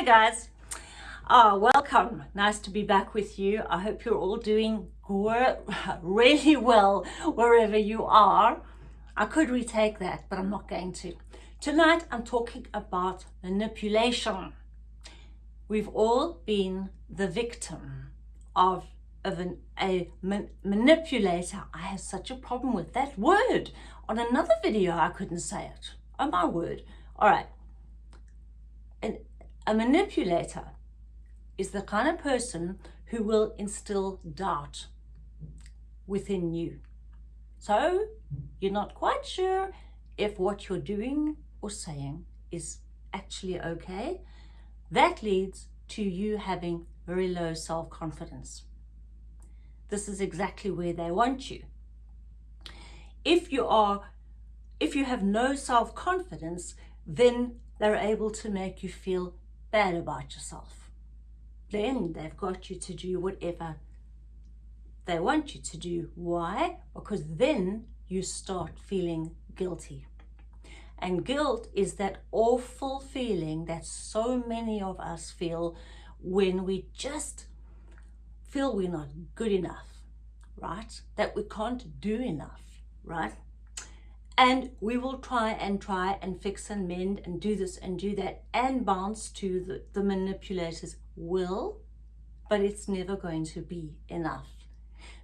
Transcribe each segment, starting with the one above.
Hi guys. Oh, welcome. Nice to be back with you. I hope you're all doing really well wherever you are. I could retake that, but I'm not going to. Tonight, I'm talking about manipulation. We've all been the victim of, of an, a man, manipulator. I have such a problem with that word. On another video, I couldn't say it. Oh my word. All right. A manipulator is the kind of person who will instill doubt within you. So you're not quite sure if what you're doing or saying is actually okay. That leads to you having very low self-confidence. This is exactly where they want you. If you are, if you have no self-confidence, then they're able to make you feel bad about yourself. Then they've got you to do whatever they want you to do. Why? Because then you start feeling guilty. And guilt is that awful feeling that so many of us feel when we just feel we're not good enough, right? That we can't do enough, right? And we will try and try and fix and mend and do this and do that and bounce to the, the manipulator's will, but it's never going to be enough.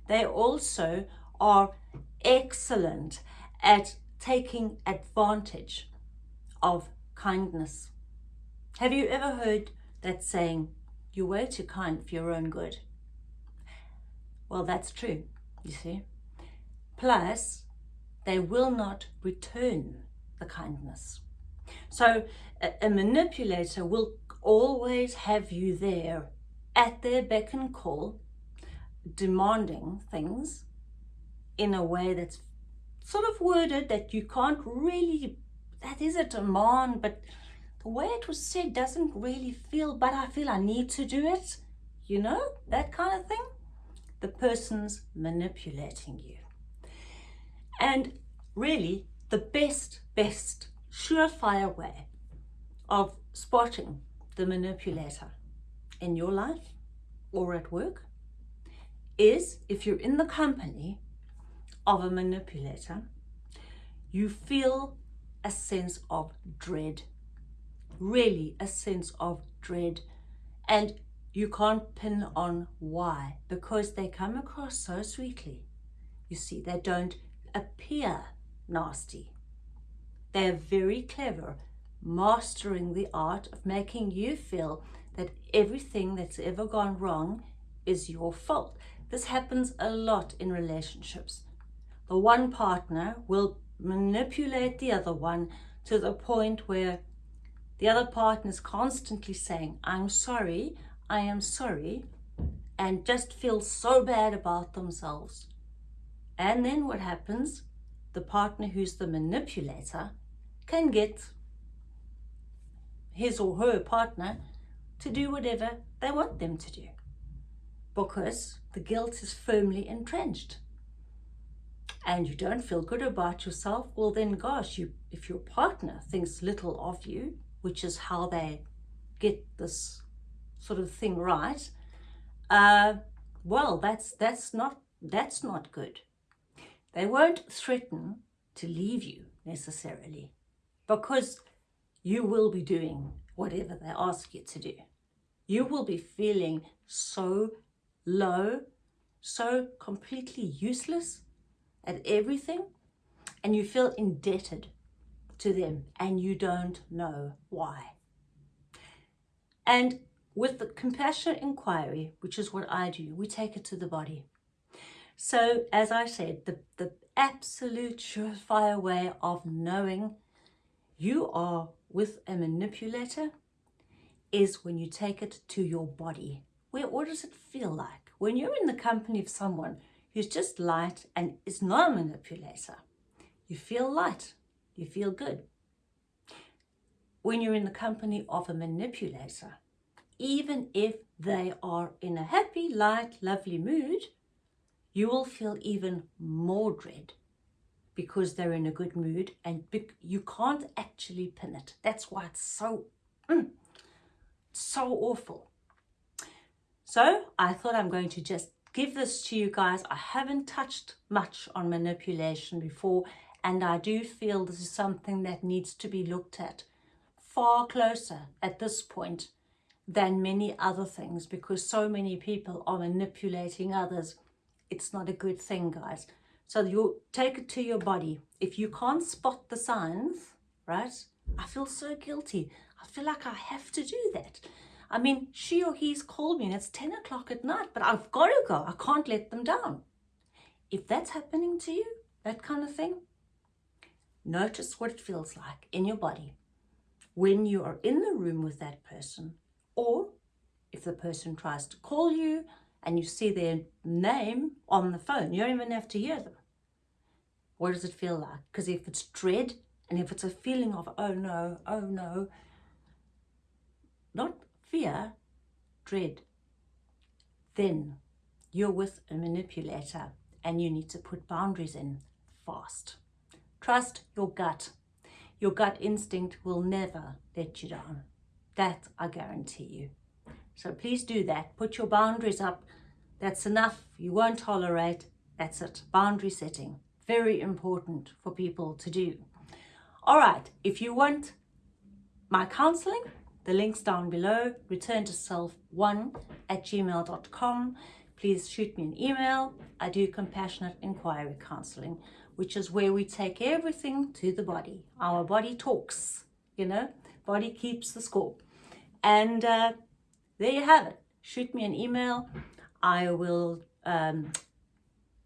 They also are excellent at taking advantage of kindness. Have you ever heard that saying, you're way too kind for your own good? Well, that's true, you see. Plus, they will not return the kindness. So a, a manipulator will always have you there at their beck and call, demanding things in a way that's sort of worded that you can't really, that is a demand, but the way it was said doesn't really feel, but I feel I need to do it, you know, that kind of thing. The person's manipulating you. And really, the best, best surefire way of spotting the manipulator in your life or at work is if you're in the company of a manipulator, you feel a sense of dread, really a sense of dread. And you can't pin on why, because they come across so sweetly. You see, they don't appear nasty. They're very clever, mastering the art of making you feel that everything that's ever gone wrong is your fault. This happens a lot in relationships the one partner will manipulate the other one to the point where the other partner is constantly saying, I'm sorry, I am sorry, and just feel so bad about themselves. And then what happens? The partner who's the manipulator can get his or her partner to do whatever they want them to do because the guilt is firmly entrenched and you don't feel good about yourself, well then gosh, you if your partner thinks little of you, which is how they get this sort of thing right, uh, well, that's that's not that's not good. They won't threaten to leave you necessarily because you will be doing whatever they ask you to do. You will be feeling so low, so completely useless at everything and you feel indebted to them and you don't know why. And with the compassionate inquiry, which is what I do, we take it to the body. So as I said, the, the absolute surefire way of knowing you are with a manipulator is when you take it to your body. Where, what does it feel like? When you're in the company of someone who's just light and is not a manipulator. You feel light, you feel good. When you're in the company of a manipulator, even if they are in a happy, light, lovely mood, you will feel even more dread because they're in a good mood and you can't actually pin it. That's why it's so, mm, so awful. So I thought I'm going to just give this to you guys. I haven't touched much on manipulation before and I do feel this is something that needs to be looked at far closer at this point than many other things because so many people are manipulating others. It's not a good thing, guys. So you take it to your body. If you can't spot the signs, right? I feel so guilty. I feel like I have to do that. I mean, she or he's called me and it's 10 o'clock at night, but I've got to go. I can't let them down. If that's happening to you, that kind of thing, notice what it feels like in your body when you are in the room with that person or if the person tries to call you and you see their name on the phone, you don't even have to hear them. What does it feel like? Because if it's dread and if it's a feeling of, oh no, oh no, not fear, dread, then you're with a manipulator and you need to put boundaries in fast. Trust your gut. Your gut instinct will never let you down. That I guarantee you. So please do that. Put your boundaries up. That's enough. You won't tolerate. That's it. Boundary setting. Very important for people to do. All right. If you want my counseling, the link's down below. Return to self1 at gmail.com. Please shoot me an email. I do compassionate inquiry counseling, which is where we take everything to the body. Our body talks, you know, body keeps the score. And uh, there you have it. Shoot me an email. I will um,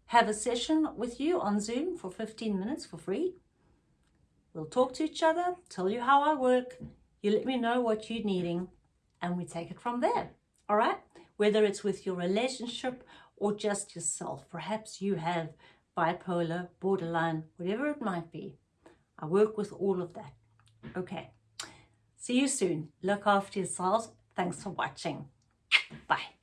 have a session with you on Zoom for 15 minutes for free. We'll talk to each other, tell you how I work. You let me know what you're needing and we take it from there. All right? Whether it's with your relationship or just yourself. Perhaps you have bipolar, borderline, whatever it might be. I work with all of that. Okay. See you soon. Look after yourselves. Thanks for watching. Bye.